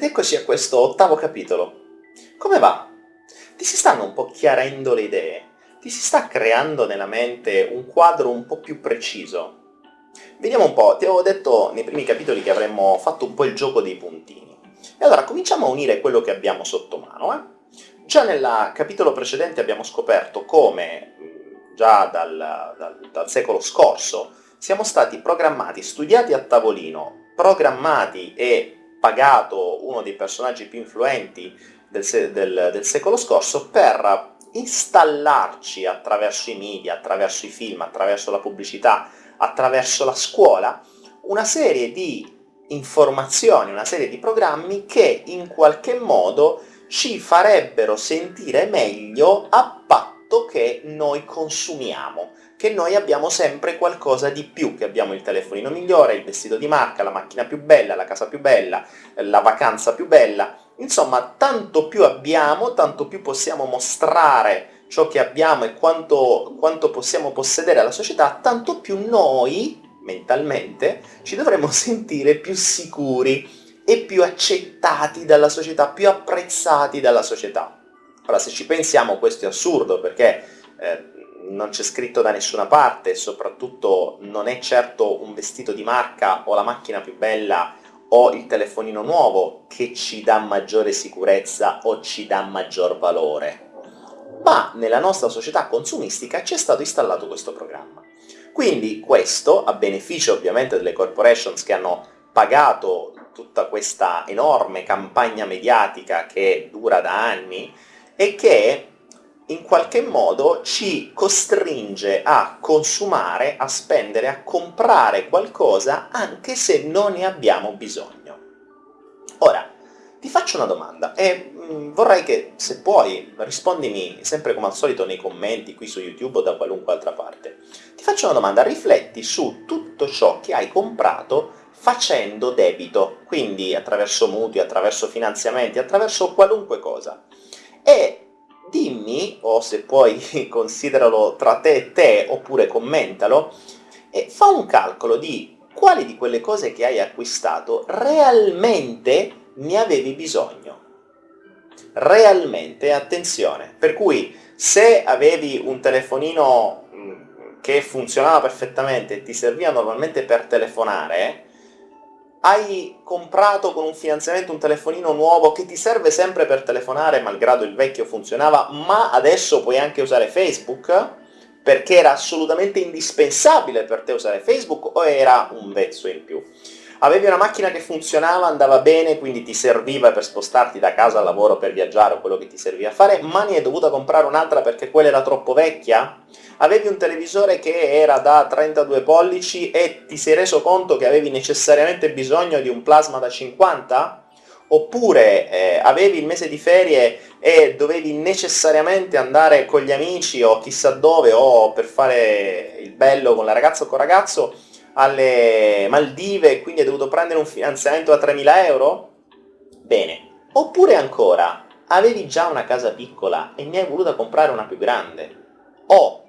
Ed eccoci a questo ottavo capitolo. Come va? Ti si stanno un po' chiarendo le idee? Ti si sta creando nella mente un quadro un po' più preciso? Vediamo un po', ti avevo detto nei primi capitoli che avremmo fatto un po' il gioco dei puntini. E allora cominciamo a unire quello che abbiamo sotto mano, eh? Già nel capitolo precedente abbiamo scoperto come, già dal, dal, dal secolo scorso, siamo stati programmati, studiati a tavolino, programmati e pagato uno dei personaggi più influenti del, del, del secolo scorso per installarci attraverso i media, attraverso i film, attraverso la pubblicità, attraverso la scuola, una serie di informazioni, una serie di programmi che in qualche modo ci farebbero sentire meglio a patto che noi consumiamo, che noi abbiamo sempre qualcosa di più, che abbiamo il telefonino migliore, il vestito di marca, la macchina più bella, la casa più bella, la vacanza più bella, insomma tanto più abbiamo, tanto più possiamo mostrare ciò che abbiamo e quanto, quanto possiamo possedere alla società, tanto più noi, mentalmente, ci dovremmo sentire più sicuri e più accettati dalla società, più apprezzati dalla società. Ora, se ci pensiamo, questo è assurdo, perché eh, non c'è scritto da nessuna parte, soprattutto non è certo un vestito di marca o la macchina più bella o il telefonino nuovo che ci dà maggiore sicurezza o ci dà maggior valore. Ma nella nostra società consumistica ci è stato installato questo programma. Quindi questo, a beneficio ovviamente delle corporations che hanno pagato tutta questa enorme campagna mediatica che dura da anni e che in qualche modo ci costringe a consumare, a spendere, a comprare qualcosa anche se non ne abbiamo bisogno. Ora, ti faccio una domanda e mm, vorrei che, se puoi, rispondimi sempre come al solito nei commenti qui su YouTube o da qualunque altra parte. Ti faccio una domanda, rifletti su tutto ciò che hai comprato facendo debito, quindi attraverso mutui, attraverso finanziamenti, attraverso qualunque cosa. E dimmi, o se puoi consideralo tra te e te, oppure commentalo, e fa un calcolo di quali di quelle cose che hai acquistato realmente ne avevi bisogno. Realmente, attenzione, per cui se avevi un telefonino mm, che funzionava perfettamente e ti serviva normalmente per telefonare, hai comprato con un finanziamento un telefonino nuovo che ti serve sempre per telefonare, malgrado il vecchio funzionava, ma adesso puoi anche usare Facebook? Perché era assolutamente indispensabile per te usare Facebook o era un vezzo in più? Avevi una macchina che funzionava, andava bene, quindi ti serviva per spostarti da casa al lavoro, per viaggiare o quello che ti serviva a fare, ma ne hai dovuta comprare un'altra perché quella era troppo vecchia? Avevi un televisore che era da 32 pollici e ti sei reso conto che avevi necessariamente bisogno di un plasma da 50? Oppure eh, avevi il mese di ferie e dovevi necessariamente andare con gli amici o chissà dove o per fare il bello con la ragazza o col ragazzo alle Maldive e quindi hai dovuto prendere un finanziamento da 3.000 euro? Bene. Oppure ancora, avevi già una casa piccola e ne hai voluta comprare una più grande? O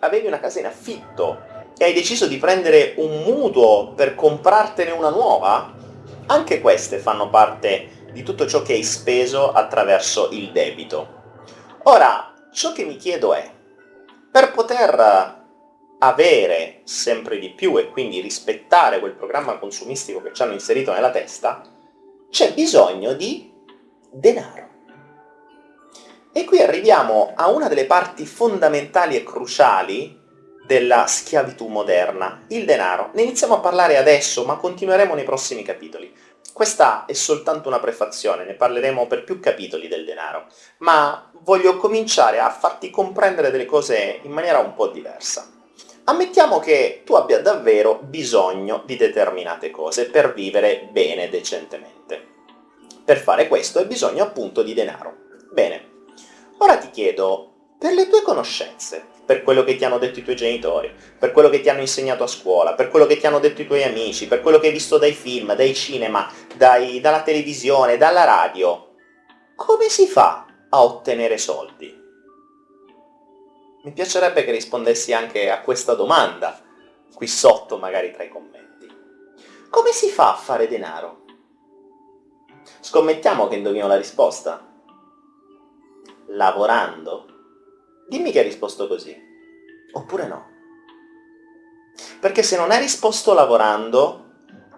avevi una casa in affitto e hai deciso di prendere un mutuo per comprartene una nuova? Anche queste fanno parte di tutto ciò che hai speso attraverso il debito. Ora, ciò che mi chiedo è, per poter avere sempre di più e quindi rispettare quel programma consumistico che ci hanno inserito nella testa, c'è bisogno di denaro. E qui arriviamo a una delle parti fondamentali e cruciali della schiavitù moderna, il denaro. Ne iniziamo a parlare adesso, ma continueremo nei prossimi capitoli. Questa è soltanto una prefazione, ne parleremo per più capitoli del denaro, ma voglio cominciare a farti comprendere delle cose in maniera un po' diversa. Ammettiamo che tu abbia davvero bisogno di determinate cose per vivere bene, decentemente. Per fare questo hai bisogno appunto di denaro. Bene, ora ti chiedo, per le tue conoscenze, per quello che ti hanno detto i tuoi genitori, per quello che ti hanno insegnato a scuola, per quello che ti hanno detto i tuoi amici, per quello che hai visto dai film, dai cinema, dai, dalla televisione, dalla radio, come si fa a ottenere soldi? Mi piacerebbe che rispondessi anche a questa domanda, qui sotto magari tra i commenti. Come si fa a fare denaro? Scommettiamo che indovino la risposta. Lavorando? Dimmi che hai risposto così. Oppure no. Perché se non hai risposto lavorando,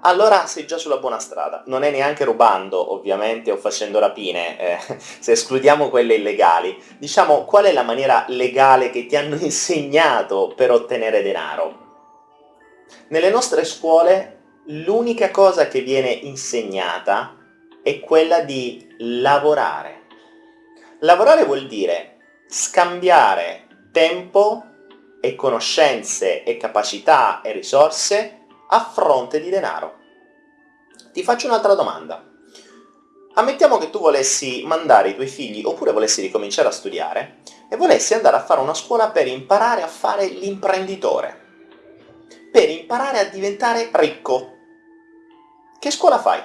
allora sei già sulla buona strada. Non è neanche rubando, ovviamente, o facendo rapine, eh, se escludiamo quelle illegali. Diciamo, qual è la maniera legale che ti hanno insegnato per ottenere denaro? Nelle nostre scuole l'unica cosa che viene insegnata è quella di lavorare. Lavorare vuol dire scambiare tempo e conoscenze e capacità e risorse a fronte di denaro. Ti faccio un'altra domanda. Ammettiamo che tu volessi mandare i tuoi figli, oppure volessi ricominciare a studiare, e volessi andare a fare una scuola per imparare a fare l'imprenditore, per imparare a diventare ricco. Che scuola fai?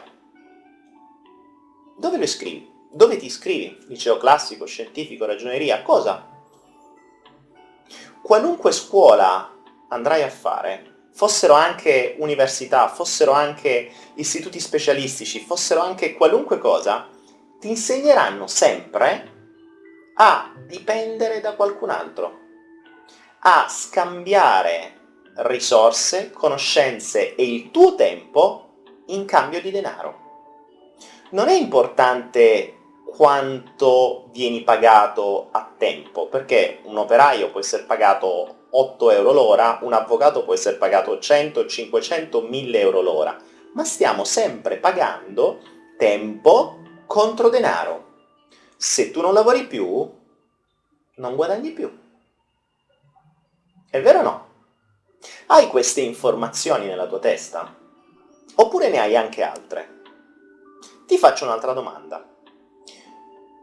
Dove lo iscrivi? Dove ti iscrivi? Liceo classico, scientifico, ragioneria, cosa? Qualunque scuola andrai a fare, fossero anche università, fossero anche istituti specialistici, fossero anche qualunque cosa, ti insegneranno sempre a dipendere da qualcun altro, a scambiare risorse, conoscenze e il tuo tempo in cambio di denaro. Non è importante quanto vieni pagato a tempo, perché un operaio può essere pagato 8 euro l'ora, un avvocato può essere pagato 100, 500, 1000 euro l'ora, ma stiamo sempre pagando tempo contro denaro. Se tu non lavori più, non guadagni più. È vero o no? Hai queste informazioni nella tua testa? Oppure ne hai anche altre? Ti faccio un'altra domanda.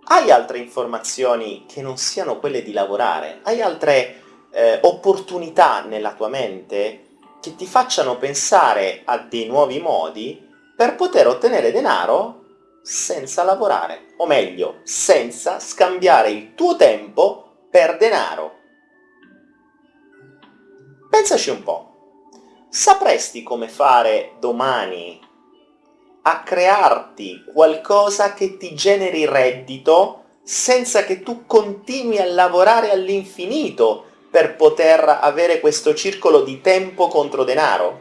Hai altre informazioni che non siano quelle di lavorare? Hai altre eh, opportunità nella tua mente che ti facciano pensare a dei nuovi modi per poter ottenere denaro senza lavorare, o meglio, senza scambiare il tuo tempo per denaro. Pensaci un po'. Sapresti come fare domani a crearti qualcosa che ti generi reddito senza che tu continui a lavorare all'infinito per poter avere questo circolo di tempo contro denaro?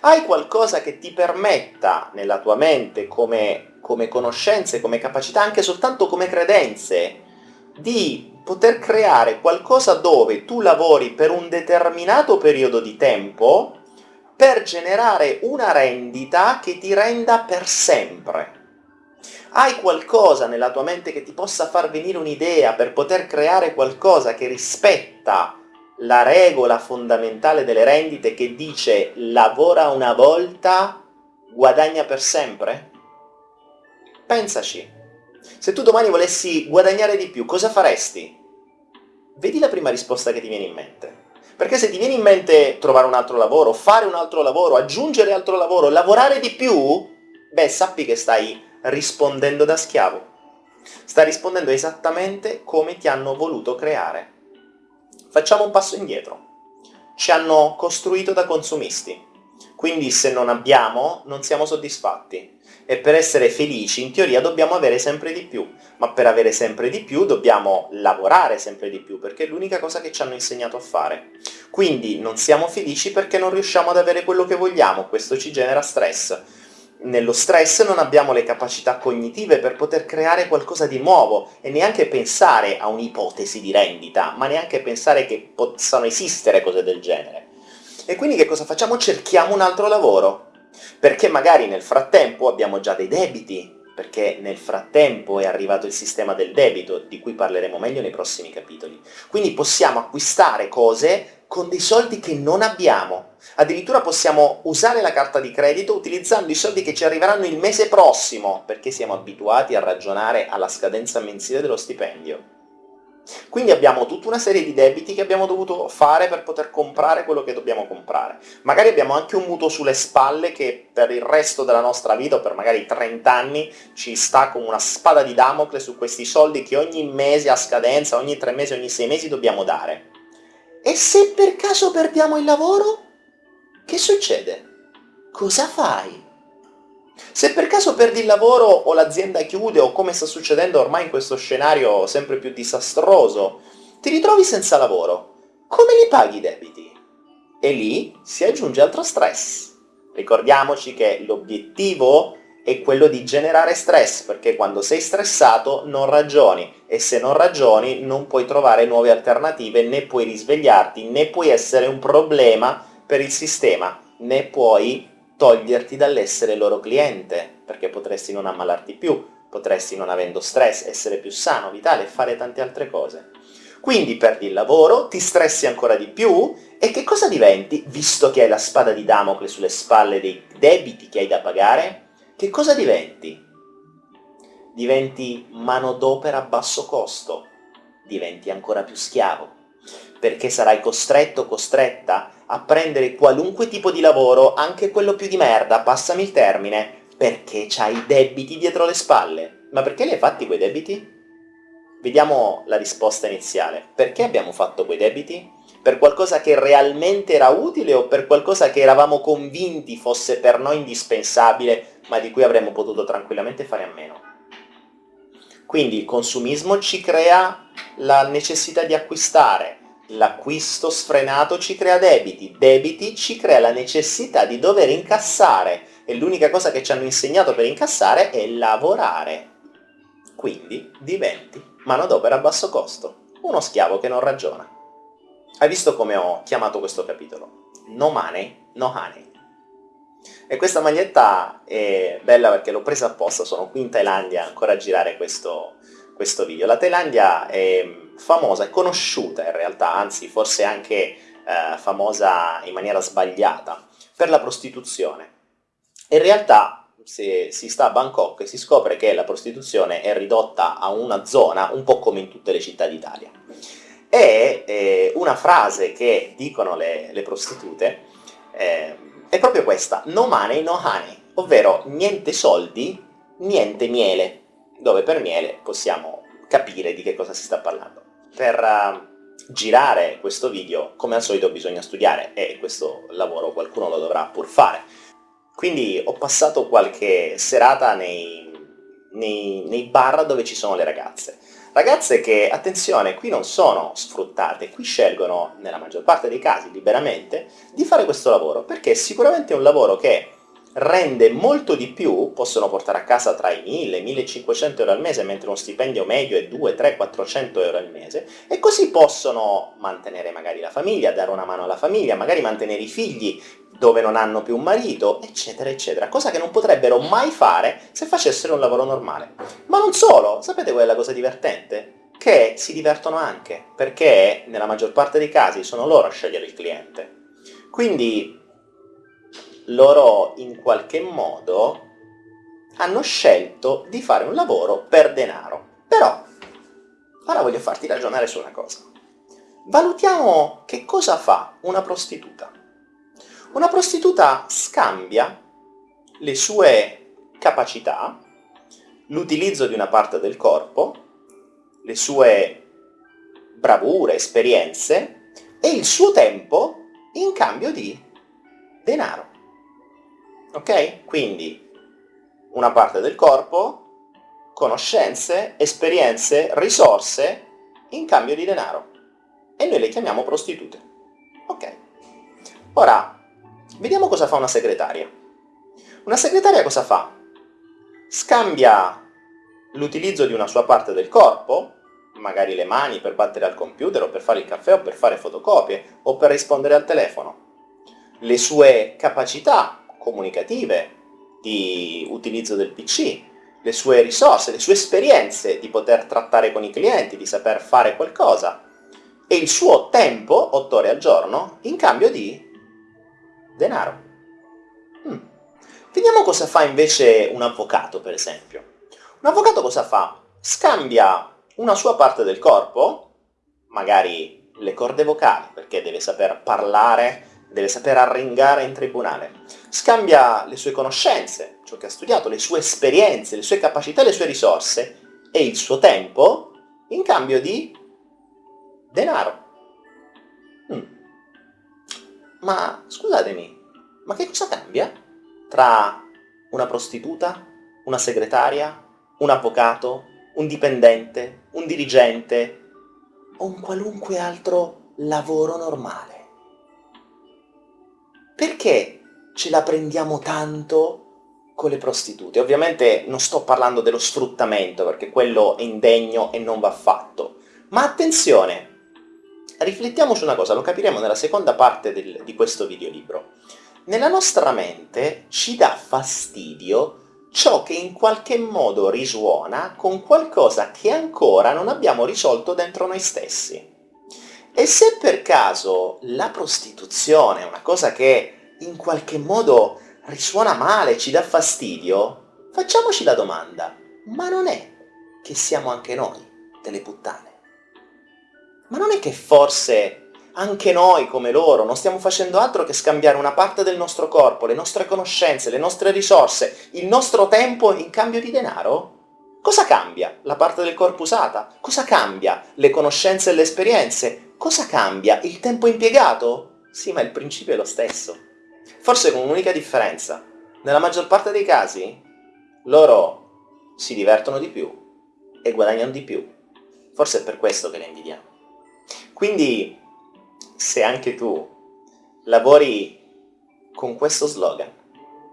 Hai qualcosa che ti permetta nella tua mente come, come conoscenze, come capacità, anche soltanto come credenze, di poter creare qualcosa dove tu lavori per un determinato periodo di tempo per generare una rendita che ti renda per sempre. Hai qualcosa nella tua mente che ti possa far venire un'idea per poter creare qualcosa che rispetta la regola fondamentale delle rendite che dice lavora una volta, guadagna per sempre? Pensaci. Se tu domani volessi guadagnare di più, cosa faresti? Vedi la prima risposta che ti viene in mente. Perché se ti viene in mente trovare un altro lavoro, fare un altro lavoro, aggiungere altro lavoro, lavorare di più, beh, sappi che stai rispondendo da schiavo. Sta rispondendo esattamente come ti hanno voluto creare. Facciamo un passo indietro. Ci hanno costruito da consumisti, quindi se non abbiamo non siamo soddisfatti. E per essere felici, in teoria, dobbiamo avere sempre di più, ma per avere sempre di più dobbiamo lavorare sempre di più, perché è l'unica cosa che ci hanno insegnato a fare. Quindi non siamo felici perché non riusciamo ad avere quello che vogliamo, questo ci genera stress nello stress non abbiamo le capacità cognitive per poter creare qualcosa di nuovo e neanche pensare a un'ipotesi di rendita, ma neanche pensare che possano esistere cose del genere. E quindi che cosa facciamo? Cerchiamo un altro lavoro, perché magari nel frattempo abbiamo già dei debiti, perché nel frattempo è arrivato il sistema del debito, di cui parleremo meglio nei prossimi capitoli. Quindi possiamo acquistare cose con dei soldi che non abbiamo. Addirittura possiamo usare la carta di credito utilizzando i soldi che ci arriveranno il mese prossimo, perché siamo abituati a ragionare alla scadenza mensile dello stipendio. Quindi abbiamo tutta una serie di debiti che abbiamo dovuto fare per poter comprare quello che dobbiamo comprare. Magari abbiamo anche un mutuo sulle spalle che per il resto della nostra vita, o per magari 30 anni, ci sta come una spada di Damocle su questi soldi che ogni mese a scadenza, ogni 3 mesi, ogni 6 mesi dobbiamo dare. E se per caso perdiamo il lavoro? Che succede? Cosa fai? Se per caso perdi il lavoro o l'azienda chiude o come sta succedendo ormai in questo scenario sempre più disastroso, ti ritrovi senza lavoro, come li paghi i debiti? E lì si aggiunge altro stress. Ricordiamoci che l'obiettivo è quello di generare stress, perché quando sei stressato non ragioni, e se non ragioni non puoi trovare nuove alternative, né puoi risvegliarti, né puoi essere un problema per il sistema, né puoi toglierti dall'essere loro cliente, perché potresti non ammalarti più, potresti non avendo stress, essere più sano, vitale e fare tante altre cose. Quindi perdi il lavoro, ti stressi ancora di più, e che cosa diventi, visto che hai la spada di Damocle sulle spalle dei debiti che hai da pagare? Che cosa diventi? Diventi manodopera a basso costo, diventi ancora più schiavo, perché sarai costretto o costretta a prendere qualunque tipo di lavoro, anche quello più di merda, passami il termine, perché c'hai debiti dietro le spalle. Ma perché li hai fatti quei debiti? Vediamo la risposta iniziale. Perché abbiamo fatto quei debiti? Per qualcosa che realmente era utile o per qualcosa che eravamo convinti fosse per noi indispensabile, ma di cui avremmo potuto tranquillamente fare a meno? Quindi il consumismo ci crea la necessità di acquistare, l'acquisto sfrenato ci crea debiti, debiti ci crea la necessità di dover incassare, e l'unica cosa che ci hanno insegnato per incassare è lavorare. Quindi diventi manodopera a basso costo, uno schiavo che non ragiona. Hai visto come ho chiamato questo capitolo? No money, no honey. E questa maglietta è bella perché l'ho presa apposta, sono qui in Thailandia ancora a girare questo, questo video. La Thailandia è famosa, è conosciuta in realtà, anzi forse anche eh, famosa in maniera sbagliata, per la prostituzione. In realtà se si sta a Bangkok si scopre che la prostituzione è ridotta a una zona un po' come in tutte le città d'Italia. E eh, una frase che dicono le, le prostitute questa, no money, no honey, ovvero niente soldi, niente miele, dove per miele possiamo capire di che cosa si sta parlando. Per uh, girare questo video, come al solito, bisogna studiare e questo lavoro qualcuno lo dovrà pur fare. Quindi ho passato qualche serata nei, nei, nei bar dove ci sono le ragazze. Ragazze che, attenzione, qui non sono sfruttate, qui scelgono, nella maggior parte dei casi, liberamente, di fare questo lavoro, perché è sicuramente un lavoro che rende molto di più, possono portare a casa tra i 1000 e i 1500 euro al mese, mentre uno stipendio medio è 2, 3, 400 euro al mese, e così possono mantenere magari la famiglia, dare una mano alla famiglia, magari mantenere i figli dove non hanno più un marito, eccetera, eccetera, cosa che non potrebbero mai fare se facessero un lavoro normale. Ma non solo, sapete qual è la cosa divertente? Che si divertono anche, perché nella maggior parte dei casi sono loro a scegliere il cliente. Quindi loro in qualche modo hanno scelto di fare un lavoro per denaro. Però, ora voglio farti ragionare su una cosa. Valutiamo che cosa fa una prostituta. Una prostituta scambia le sue capacità, l'utilizzo di una parte del corpo, le sue bravure, esperienze e il suo tempo in cambio di denaro ok? Quindi una parte del corpo, conoscenze, esperienze, risorse in cambio di denaro. E noi le chiamiamo prostitute. Ok. Ora, vediamo cosa fa una segretaria. Una segretaria cosa fa? Scambia l'utilizzo di una sua parte del corpo, magari le mani per battere al computer o per fare il caffè o per fare fotocopie o per rispondere al telefono, le sue capacità comunicative, di utilizzo del PC, le sue risorse, le sue esperienze di poter trattare con i clienti, di saper fare qualcosa, e il suo tempo, 8 ore al giorno, in cambio di denaro. Hmm. Vediamo cosa fa invece un avvocato, per esempio. Un avvocato cosa fa? Scambia una sua parte del corpo, magari le corde vocali, perché deve saper parlare deve saper arringare in tribunale. Scambia le sue conoscenze, ciò che ha studiato, le sue esperienze, le sue capacità, le sue risorse e il suo tempo in cambio di denaro. Hmm. Ma scusatemi, ma che cosa cambia tra una prostituta, una segretaria, un avvocato, un dipendente, un dirigente o un qualunque altro lavoro normale. Perché ce la prendiamo tanto con le prostitute? Ovviamente non sto parlando dello sfruttamento, perché quello è indegno e non va fatto. Ma attenzione, riflettiamo su una cosa, lo capiremo nella seconda parte del, di questo videolibro. Nella nostra mente ci dà fastidio ciò che in qualche modo risuona con qualcosa che ancora non abbiamo risolto dentro noi stessi. E se per caso la prostituzione è una cosa che in qualche modo risuona male, ci dà fastidio, facciamoci la domanda, ma non è che siamo anche noi delle puttane? Ma non è che forse anche noi, come loro, non stiamo facendo altro che scambiare una parte del nostro corpo, le nostre conoscenze, le nostre risorse, il nostro tempo in cambio di denaro? Cosa cambia la parte del corpo usata? Cosa cambia le conoscenze e le esperienze? Cosa cambia? Il tempo impiegato? Sì, ma il principio è lo stesso. Forse con un'unica differenza. Nella maggior parte dei casi, loro si divertono di più e guadagnano di più. Forse è per questo che le invidiamo. Quindi, se anche tu lavori con questo slogan,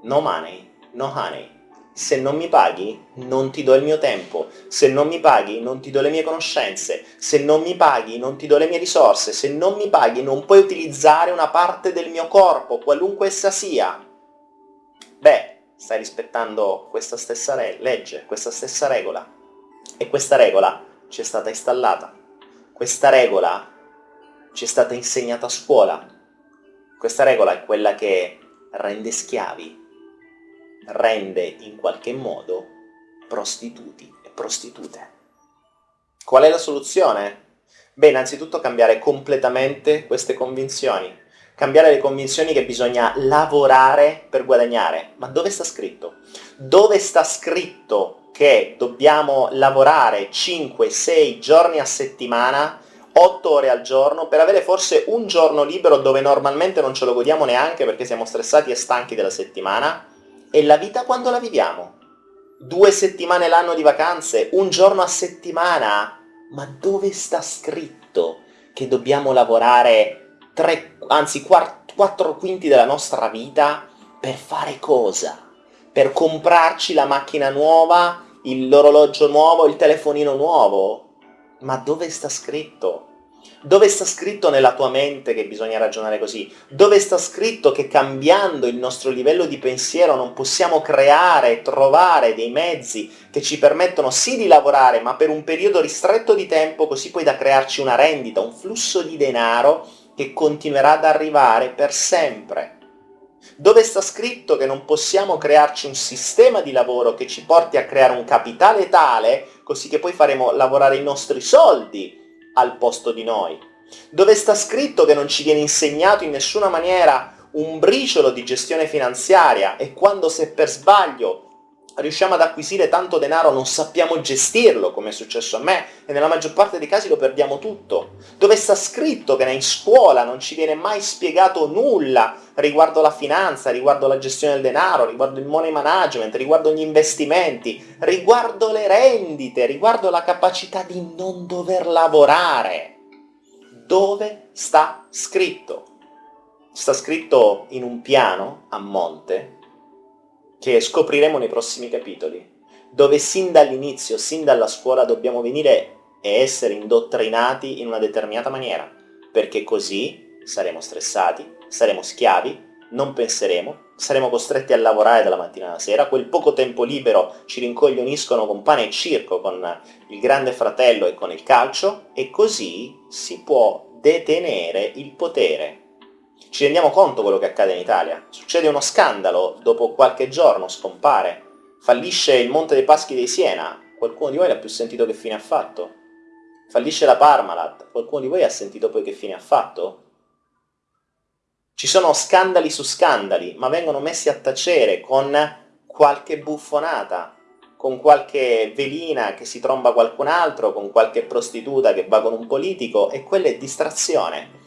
no money, no honey, se non mi paghi non ti do il mio tempo, se non mi paghi non ti do le mie conoscenze, se non mi paghi non ti do le mie risorse, se non mi paghi non puoi utilizzare una parte del mio corpo, qualunque essa sia. Beh, stai rispettando questa stessa legge, questa stessa regola. E questa regola ci è stata installata. Questa regola ci è stata insegnata a scuola. Questa regola è quella che rende schiavi rende in qualche modo prostituti e prostitute. Qual è la soluzione? Beh, innanzitutto cambiare completamente queste convinzioni. Cambiare le convinzioni che bisogna lavorare per guadagnare. Ma dove sta scritto? Dove sta scritto che dobbiamo lavorare 5-6 giorni a settimana 8 ore al giorno, per avere forse un giorno libero dove normalmente non ce lo godiamo neanche perché siamo stressati e stanchi della settimana, e la vita quando la viviamo? Due settimane l'anno di vacanze? Un giorno a settimana? Ma dove sta scritto che dobbiamo lavorare tre, anzi quattro quinti della nostra vita per fare cosa? Per comprarci la macchina nuova, l'orologio nuovo, il telefonino nuovo? Ma dove sta scritto? Dove sta scritto nella tua mente che bisogna ragionare così? Dove sta scritto che cambiando il nostro livello di pensiero non possiamo creare, trovare dei mezzi che ci permettono sì di lavorare, ma per un periodo ristretto di tempo, così poi da crearci una rendita, un flusso di denaro che continuerà ad arrivare per sempre? Dove sta scritto che non possiamo crearci un sistema di lavoro che ci porti a creare un capitale tale, così che poi faremo lavorare i nostri soldi al posto di noi, dove sta scritto che non ci viene insegnato in nessuna maniera un briciolo di gestione finanziaria e quando se per sbaglio riusciamo ad acquisire tanto denaro non sappiamo gestirlo, come è successo a me, e nella maggior parte dei casi lo perdiamo tutto. Dove sta scritto che in scuola non ci viene mai spiegato nulla riguardo la finanza, riguardo la gestione del denaro, riguardo il money management, riguardo gli investimenti, riguardo le rendite, riguardo la capacità di non dover lavorare. Dove sta scritto? Sta scritto in un piano a monte che scopriremo nei prossimi capitoli, dove sin dall'inizio, sin dalla scuola dobbiamo venire e essere indottrinati in una determinata maniera, perché così saremo stressati, saremo schiavi, non penseremo, saremo costretti a lavorare dalla mattina alla sera, quel poco tempo libero ci rincoglioniscono con pane e circo, con il grande fratello e con il calcio, e così si può detenere il potere ci rendiamo conto quello che accade in Italia. Succede uno scandalo, dopo qualche giorno scompare. Fallisce il Monte dei Paschi di Siena, qualcuno di voi l'ha più sentito che fine ha fatto? Fallisce la Parmalat, qualcuno di voi ha sentito poi che fine ha fatto? Ci sono scandali su scandali, ma vengono messi a tacere con qualche buffonata, con qualche velina che si tromba qualcun altro, con qualche prostituta che va con un politico, e quella è distrazione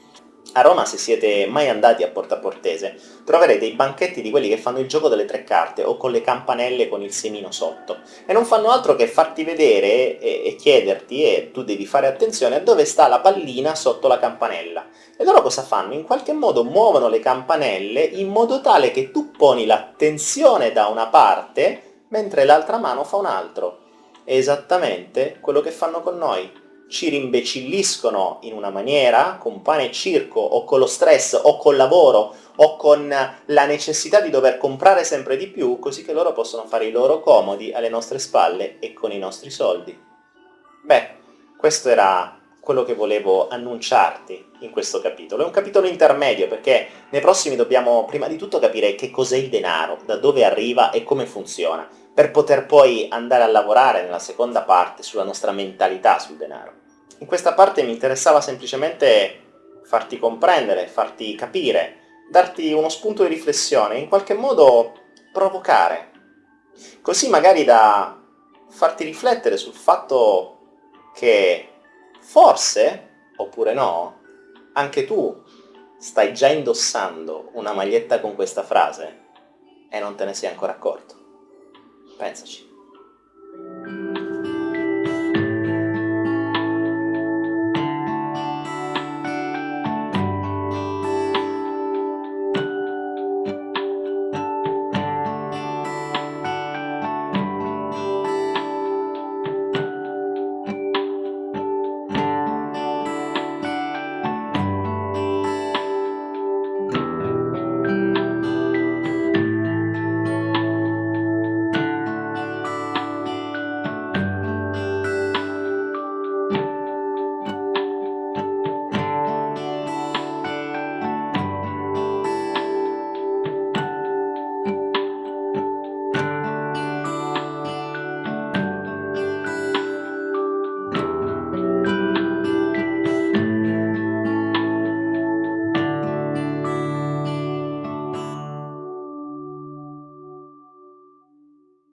A Roma, se siete mai andati a Porta Portese, troverete i banchetti di quelli che fanno il gioco delle tre carte, o con le campanelle con il semino sotto, e non fanno altro che farti vedere e, e chiederti, e tu devi fare attenzione, a dove sta la pallina sotto la campanella. E loro cosa fanno? In qualche modo muovono le campanelle in modo tale che tu poni l'attenzione da una parte, mentre l'altra mano fa un altro. È esattamente quello che fanno con noi ci rimbecilliscono in una maniera, con pane e circo, o con lo stress, o col lavoro, o con la necessità di dover comprare sempre di più, così che loro possono fare i loro comodi alle nostre spalle e con i nostri soldi. Beh, questo era quello che volevo annunciarti in questo capitolo. È un capitolo intermedio perché nei prossimi dobbiamo prima di tutto capire che cos'è il denaro, da dove arriva e come funziona, per poter poi andare a lavorare nella seconda parte sulla nostra mentalità sul denaro. In questa parte mi interessava semplicemente farti comprendere, farti capire, darti uno spunto di riflessione, in qualche modo provocare, così magari da farti riflettere sul fatto che forse, oppure no, anche tu stai già indossando una maglietta con questa frase e non te ne sei ancora accorto. Pensaci.